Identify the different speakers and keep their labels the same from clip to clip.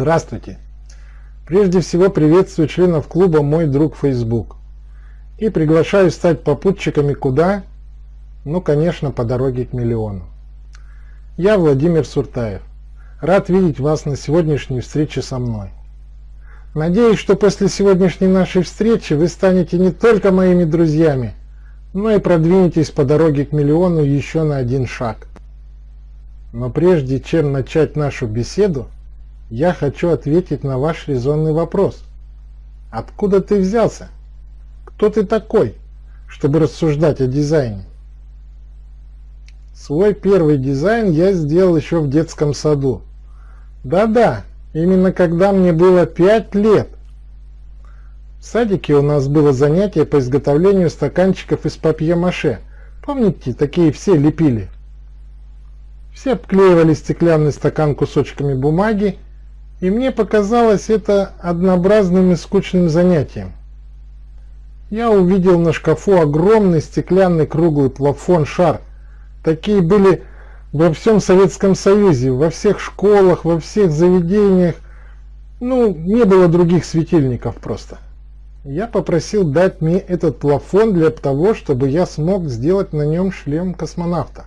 Speaker 1: Здравствуйте! Прежде всего приветствую членов клуба «Мой друг Facebook» и приглашаю стать попутчиками куда? Ну, конечно, по дороге к миллиону. Я Владимир Суртаев. Рад видеть вас на сегодняшней встрече со мной. Надеюсь, что после сегодняшней нашей встречи вы станете не только моими друзьями, но и продвинетесь по дороге к миллиону еще на один шаг. Но прежде чем начать нашу беседу, я хочу ответить на ваш резонный вопрос. Откуда ты взялся? Кто ты такой, чтобы рассуждать о дизайне? Свой первый дизайн я сделал еще в детском саду. Да-да, именно когда мне было 5 лет. В садике у нас было занятие по изготовлению стаканчиков из папье-маше. Помните, такие все лепили? Все обклеивали стеклянный стакан кусочками бумаги и мне показалось это однообразным и скучным занятием. Я увидел на шкафу огромный стеклянный круглый плафон-шар. Такие были во всем Советском Союзе, во всех школах, во всех заведениях. Ну, не было других светильников просто. Я попросил дать мне этот плафон для того, чтобы я смог сделать на нем шлем космонавта.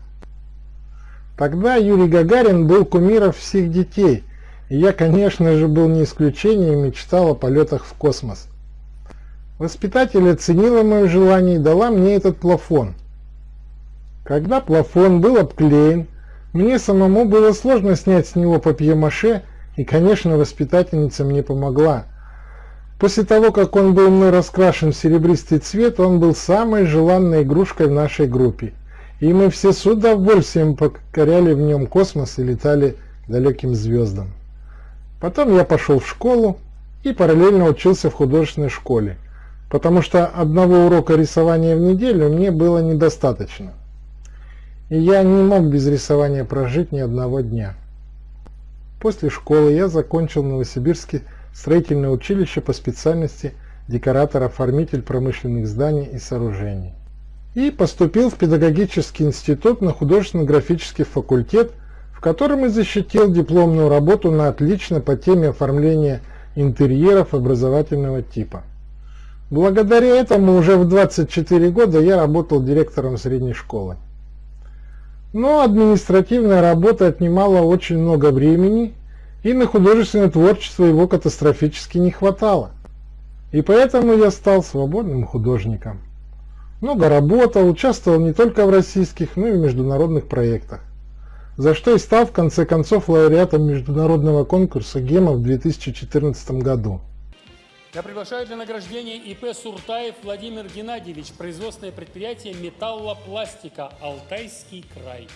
Speaker 1: Тогда Юрий Гагарин был кумиром всех детей – и я, конечно же, был не исключением и мечтал о полетах в космос. Воспитатель оценила мое желание и дала мне этот плафон. Когда плафон был обклеен, мне самому было сложно снять с него папье-маше, и, конечно, воспитательница мне помогла. После того, как он был мной раскрашен в серебристый цвет, он был самой желанной игрушкой в нашей группе. И мы все с удовольствием покоряли в нем космос и летали далеким звездам. Потом я пошел в школу и параллельно учился в художественной школе, потому что одного урока рисования в неделю мне было недостаточно. И я не мог без рисования прожить ни одного дня. После школы я закончил Новосибирский строительное училище по специальности декоратор-оформитель промышленных зданий и сооружений. И поступил в педагогический институт на художественно-графический факультет в котором и защитил дипломную работу на отлично по теме оформления интерьеров образовательного типа. Благодаря этому уже в 24 года я работал директором средней школы. Но административная работа отнимала очень много времени, и на художественное творчество его катастрофически не хватало. И поэтому я стал свободным художником. Много работал, участвовал не только в российских, но и в международных проектах за что и стал в конце концов лауреатом международного конкурса ГЕМа в 2014 году.
Speaker 2: Я приглашаю для награждения ИП Суртаев Владимир Геннадьевич, производственное предприятие металлопластика «Алтайский край».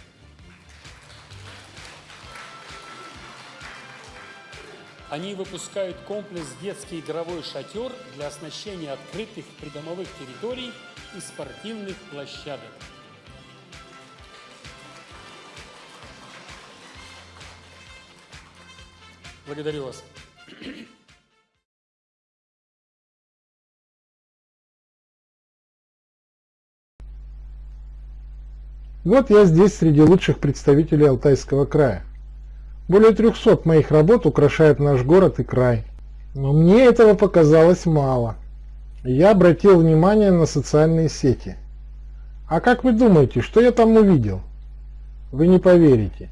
Speaker 2: Они выпускают комплекс «Детский игровой шатер» для оснащения открытых придомовых территорий и спортивных площадок. Благодарю вас.
Speaker 1: Вот я здесь среди лучших представителей Алтайского края. Более 300 моих работ украшают наш город и край. Но мне этого показалось мало. Я обратил внимание на социальные сети. А как вы думаете, что я там увидел? Вы не поверите.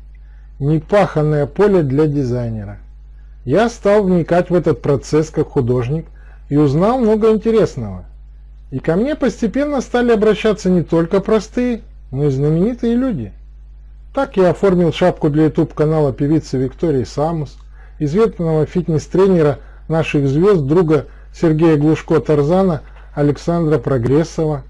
Speaker 1: Непаханное поле для дизайнера. Я стал вникать в этот процесс как художник и узнал много интересного. И ко мне постепенно стали обращаться не только простые, но и знаменитые люди. Так я оформил шапку для YouTube канала певицы Виктории Самус, известного фитнес-тренера наших звезд, друга Сергея Глушко-Тарзана Александра Прогрессова.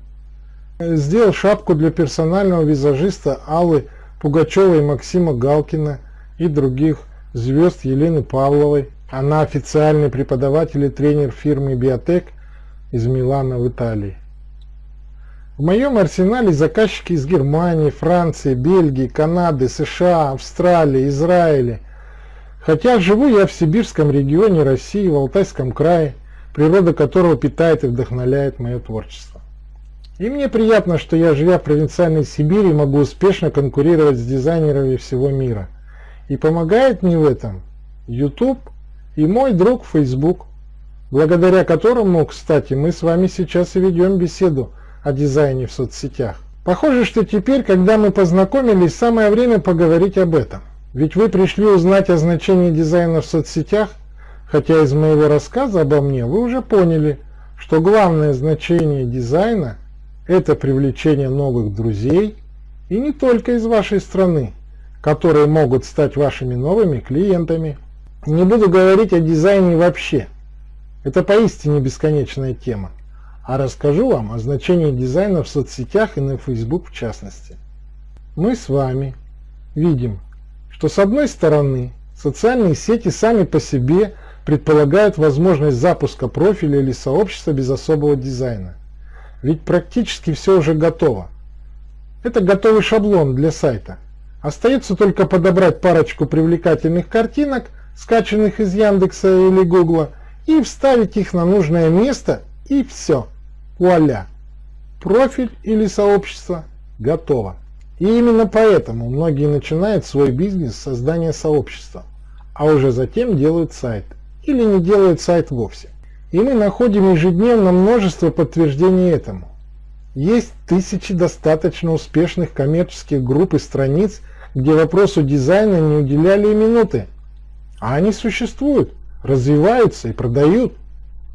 Speaker 1: Сделал шапку для персонального визажиста Аллы Пугачевой и Максима Галкина и других звезд Елены Павловой. Она официальный преподаватель и тренер фирмы Биотек из Милана в Италии. В моем арсенале заказчики из Германии, Франции, Бельгии, Канады, США, Австралии, Израиля. Хотя живу я в сибирском регионе России, в Алтайском крае, природа которого питает и вдохновляет мое творчество. И мне приятно, что я, живя в провинциальной Сибири, могу успешно конкурировать с дизайнерами всего мира – и помогает мне в этом YouTube и мой друг Facebook, благодаря которому, кстати, мы с вами сейчас и ведем беседу о дизайне в соцсетях. Похоже, что теперь, когда мы познакомились, самое время поговорить об этом. Ведь вы пришли узнать о значении дизайна в соцсетях, хотя из моего рассказа обо мне вы уже поняли, что главное значение дизайна – это привлечение новых друзей, и не только из вашей страны, которые могут стать вашими новыми клиентами. Не буду говорить о дизайне вообще, это поистине бесконечная тема а расскажу вам о значении дизайна в соцсетях и на Facebook в частности. Мы с вами видим, что с одной стороны социальные сети сами по себе предполагают возможность запуска профиля или сообщества без особого дизайна. Ведь практически все уже готово. Это готовый шаблон для сайта. Остается только подобрать парочку привлекательных картинок, скачанных из Яндекса или Гугла, и вставить их на нужное место, и все. Вуаля! Профиль или сообщество готово. И именно поэтому многие начинают свой бизнес с создания сообщества, а уже затем делают сайт или не делают сайт вовсе. И мы находим ежедневно множество подтверждений этому. Есть тысячи достаточно успешных коммерческих групп и страниц, где вопросу дизайна не уделяли и минуты. А они существуют, развиваются и продают.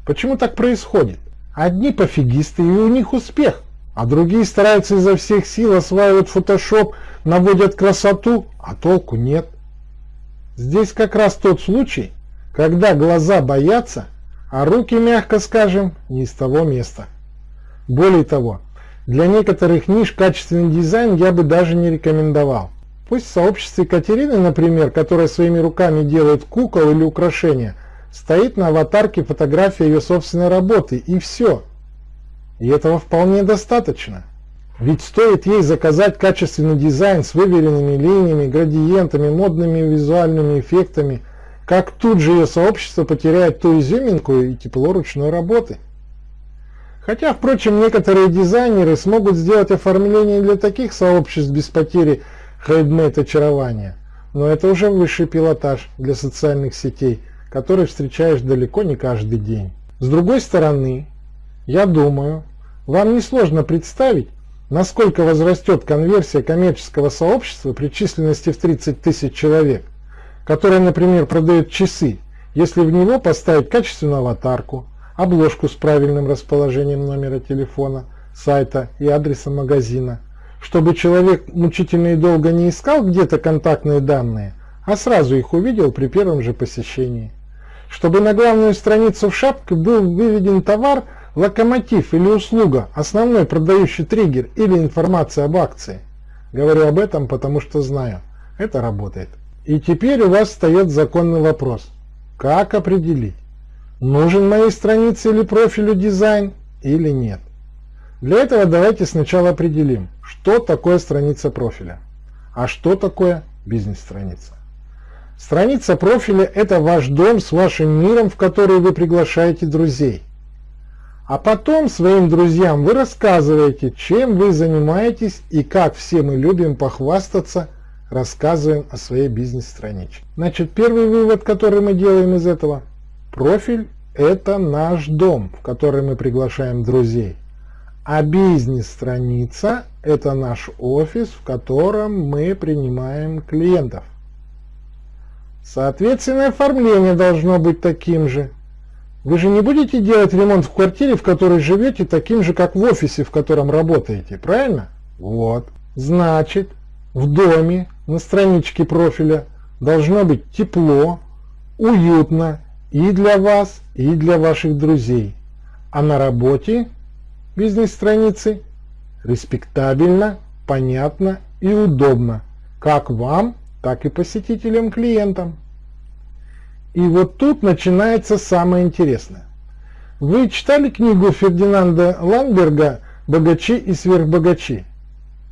Speaker 1: Почему так происходит? Одни пофигисты, и у них успех, а другие стараются изо всех сил, осваивать фотошоп, наводят красоту, а толку нет. Здесь как раз тот случай, когда глаза боятся, а руки, мягко скажем, не из того места. Более того, для некоторых ниш качественный дизайн я бы даже не рекомендовал. Пусть в сообществе Катерины, например, которая своими руками делает кукол или украшения – стоит на аватарке фотография ее собственной работы, и все. И этого вполне достаточно. Ведь стоит ей заказать качественный дизайн с выверенными линиями, градиентами, модными визуальными эффектами, как тут же ее сообщество потеряет ту изюминку и тепло ручной работы. Хотя, впрочем, некоторые дизайнеры смогут сделать оформление для таких сообществ без потери хейдмейт очарования, но это уже высший пилотаж для социальных сетей – который встречаешь далеко не каждый день. С другой стороны, я думаю, вам несложно представить, насколько возрастет конверсия коммерческого сообщества при численности в 30 тысяч человек, которое, например, продает часы, если в него поставить качественную аватарку, обложку с правильным расположением номера телефона, сайта и адреса магазина, чтобы человек мучительно и долго не искал где-то контактные данные, а сразу их увидел при первом же посещении чтобы на главную страницу в шапке был выведен товар, локомотив или услуга, основной продающий триггер или информация об акции. Говорю об этом, потому что знаю, это работает. И теперь у вас встает законный вопрос. Как определить, нужен моей странице или профилю дизайн или нет? Для этого давайте сначала определим, что такое страница профиля, а что такое бизнес-страница. Страница профиля – это ваш дом с вашим миром, в который вы приглашаете друзей. А потом своим друзьям вы рассказываете, чем вы занимаетесь и как все мы любим похвастаться, рассказываем о своей бизнес-страничке. Значит, первый вывод, который мы делаем из этого. Профиль – это наш дом, в который мы приглашаем друзей. А бизнес-страница – это наш офис, в котором мы принимаем клиентов. Соответственно, оформление должно быть таким же. Вы же не будете делать ремонт в квартире, в которой живете, таким же, как в офисе, в котором работаете, правильно? Вот. Значит, в доме на страничке профиля должно быть тепло, уютно и для вас, и для ваших друзей. А на работе бизнес-страницы респектабельно, понятно и удобно, как вам, так и посетителям-клиентам. И вот тут начинается самое интересное. Вы читали книгу Фердинанда Ландберга «Богачи и сверхбогачи»?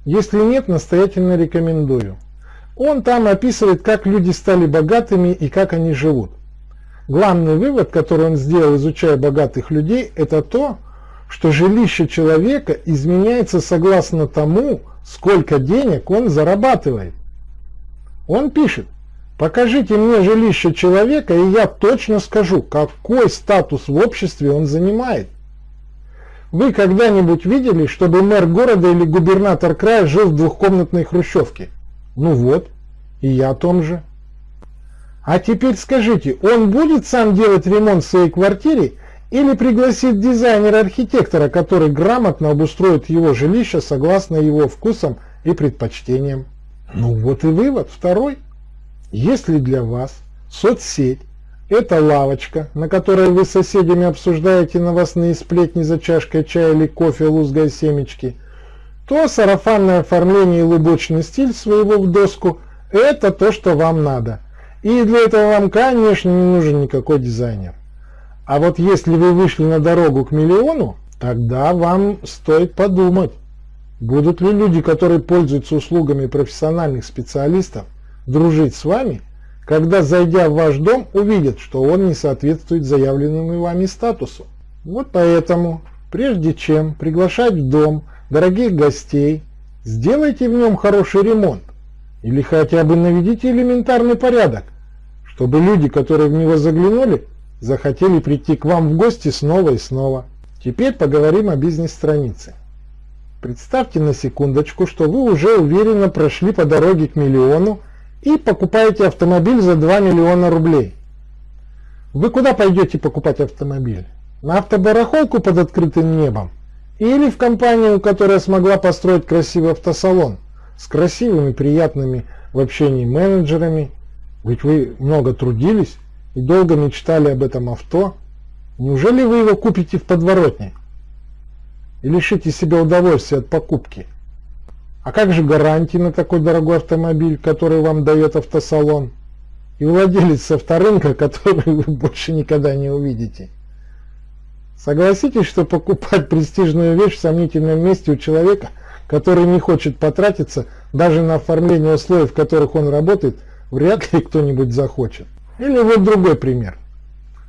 Speaker 1: Если нет, настоятельно рекомендую. Он там описывает, как люди стали богатыми и как они живут. Главный вывод, который он сделал, изучая богатых людей, это то, что жилище человека изменяется согласно тому, сколько денег он зарабатывает. Он пишет, Покажите мне жилище человека, и я точно скажу, какой статус в обществе он занимает. Вы когда-нибудь видели, чтобы мэр города или губернатор края жил в двухкомнатной хрущевке? Ну вот, и я о том же. А теперь скажите, он будет сам делать ремонт в своей квартире или пригласит дизайнера-архитектора, который грамотно обустроит его жилище согласно его вкусам и предпочтениям? Ну вот и вывод второй. Если для вас соцсеть – это лавочка, на которой вы с соседями обсуждаете новостные сплетни за чашкой чая или кофе, лузгая семечки, то сарафанное оформление и лубочный стиль своего в доску – это то, что вам надо. И для этого вам, конечно, не нужен никакой дизайнер. А вот если вы вышли на дорогу к миллиону, тогда вам стоит подумать, будут ли люди, которые пользуются услугами профессиональных специалистов, дружить с вами, когда, зайдя в ваш дом, увидят, что он не соответствует заявленному вами статусу. Вот поэтому, прежде чем приглашать в дом дорогих гостей, сделайте в нем хороший ремонт или хотя бы наведите элементарный порядок, чтобы люди, которые в него заглянули, захотели прийти к вам в гости снова и снова. Теперь поговорим о бизнес-странице. Представьте на секундочку, что вы уже уверенно прошли по дороге к миллиону и покупаете автомобиль за 2 миллиона рублей. Вы куда пойдете покупать автомобиль? На автобарахолку под открытым небом? Или в компанию, которая смогла построить красивый автосалон с красивыми, приятными в общении менеджерами? Ведь вы много трудились и долго мечтали об этом авто. Неужели вы его купите в подворотне? И лишите себя удовольствия от покупки? А как же гарантии на такой дорогой автомобиль, который вам дает автосалон? И владелец авторынка, который вы больше никогда не увидите. Согласитесь, что покупать престижную вещь в сомнительном месте у человека, который не хочет потратиться даже на оформление условий, в которых он работает, вряд ли кто-нибудь захочет. Или вот другой пример.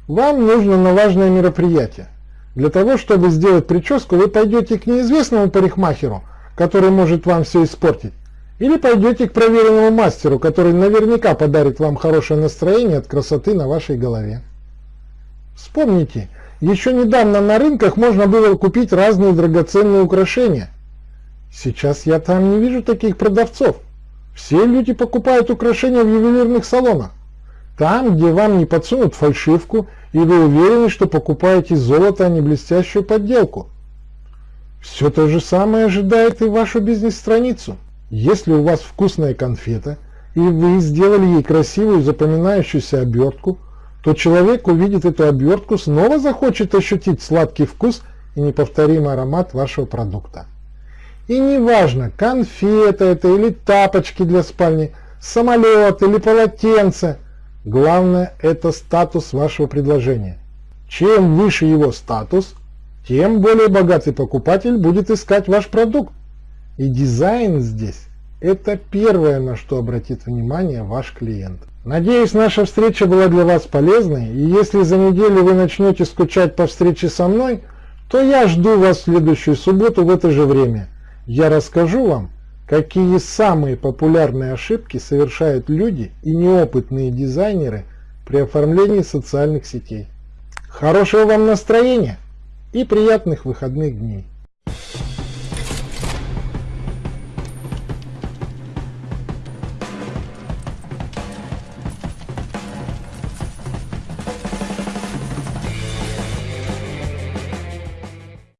Speaker 1: Вам нужно на важное мероприятие. Для того, чтобы сделать прическу, вы пойдете к неизвестному парикмахеру, который может вам все испортить. Или пойдете к проверенному мастеру, который наверняка подарит вам хорошее настроение от красоты на вашей голове. Вспомните, еще недавно на рынках можно было купить разные драгоценные украшения. Сейчас я там не вижу таких продавцов. Все люди покупают украшения в ювелирных салонах. Там, где вам не подсунут фальшивку, и вы уверены, что покупаете золото, а не блестящую подделку. Все то же самое ожидает и вашу бизнес-страницу. Если у вас вкусная конфета, и вы сделали ей красивую запоминающуюся обертку, то человек увидит эту обертку, снова захочет ощутить сладкий вкус и неповторимый аромат вашего продукта. И неважно, конфета это или тапочки для спальни, самолет или полотенце, главное это статус вашего предложения. Чем выше его статус, тем более богатый покупатель будет искать ваш продукт. И дизайн здесь – это первое, на что обратит внимание ваш клиент. Надеюсь, наша встреча была для вас полезной, и если за неделю вы начнете скучать по встрече со мной, то я жду вас в следующую субботу в это же время. Я расскажу вам, какие самые популярные ошибки совершают люди и неопытные дизайнеры при оформлении социальных сетей. Хорошего вам настроения! и приятных выходных дней.